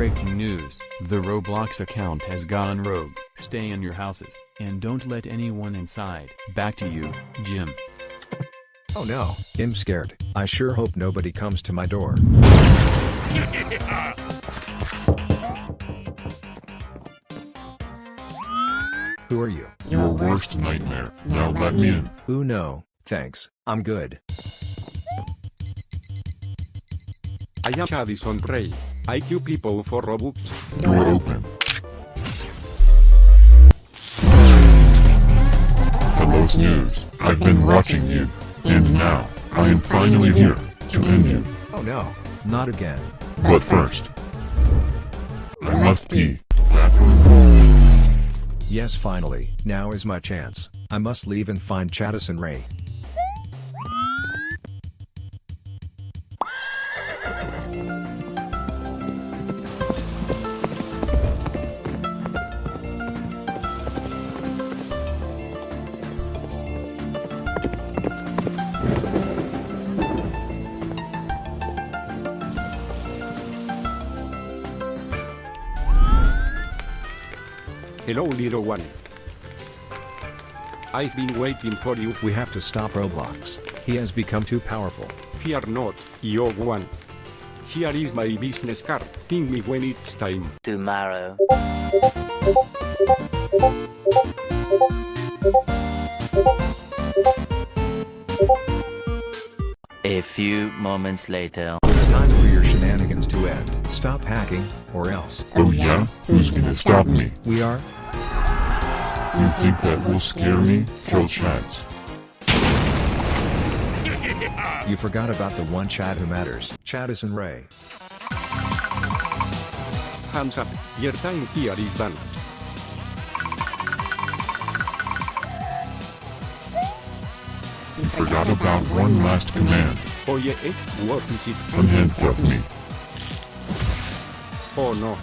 Breaking news, the Roblox account has gone rogue. Stay in your houses, and don't let anyone inside. Back to you, Jim. Oh no, I'm scared. I sure hope nobody comes to my door. Who are you? Your worst nightmare. Now let me in. Ooh no, thanks, I'm good. I am Addison Rae. I kill people for Robux. Door open. Hello Snooze. I've been watching you. And now, I am finally here to end you. Oh no, not again. But first, I must pee. Yes finally, now is my chance. I must leave and find Chattison Ray. Hello little one. I've been waiting for you. We have to stop Roblox. He has become too powerful. Fear not, young one. Here is my business card. Ping me when it's time. tomorrow. A few moments later. It's time for your shenanigans to end. Stop hacking, or else. Oh yeah? Who's gonna stop me? We are? You think that will scare me? Kill chats. You forgot about the one chat who matters. Chattison Ray. Hands up, your time here is done. You forgot about one last command. Oh yeah, eh? What is it? Unhandcuff me. Oh no,